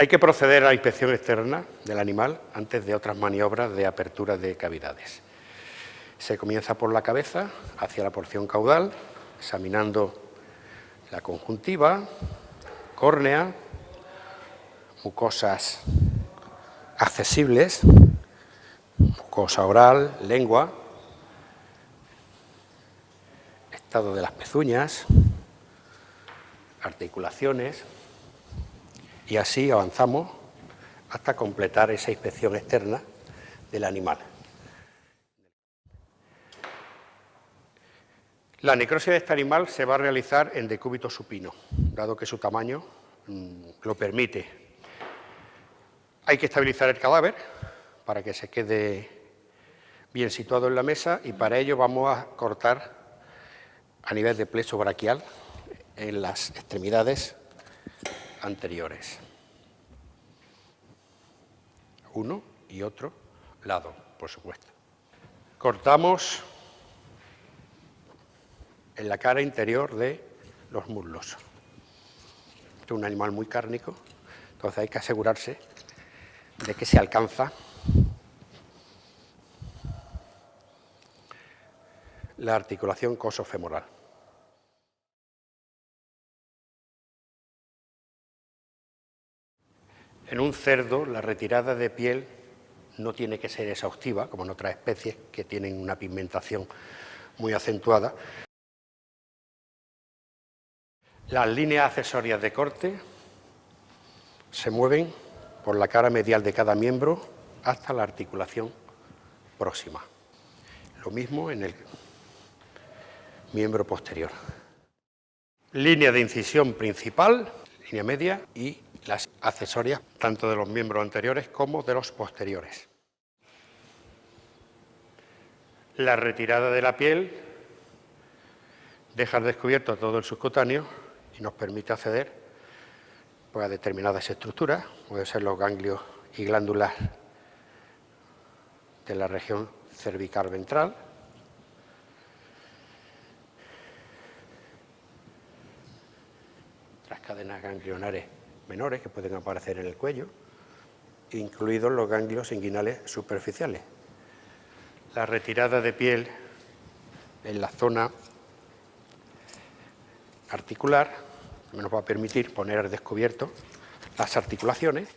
Hay que proceder a la inspección externa del animal antes de otras maniobras de apertura de cavidades. Se comienza por la cabeza hacia la porción caudal, examinando la conjuntiva, córnea, mucosas accesibles, mucosa oral, lengua, estado de las pezuñas, articulaciones, y así avanzamos hasta completar esa inspección externa del animal. La necrosis de este animal se va a realizar en decúbito supino, dado que su tamaño mm, lo permite. Hay que estabilizar el cadáver para que se quede bien situado en la mesa y para ello vamos a cortar a nivel de plexo braquial en las extremidades anteriores. Uno y otro lado, por supuesto. Cortamos en la cara interior de los muslos. Este es un animal muy cárnico, entonces hay que asegurarse de que se alcanza la articulación cosofemoral. En un cerdo, la retirada de piel no tiene que ser exhaustiva, como en otras especies que tienen una pigmentación muy acentuada. Las líneas accesorias de corte se mueven por la cara medial de cada miembro hasta la articulación próxima. Lo mismo en el miembro posterior. Línea de incisión principal, línea media y las accesorias tanto de los miembros anteriores como de los posteriores. La retirada de la piel deja descubierto todo el subcutáneo y nos permite acceder pues, a determinadas estructuras, pueden ser los ganglios y glándulas de la región cervical ventral, las cadenas ganglionares menores que pueden aparecer en el cuello, incluidos los ganglios inguinales superficiales. La retirada de piel en la zona articular nos va a permitir poner al descubierto las articulaciones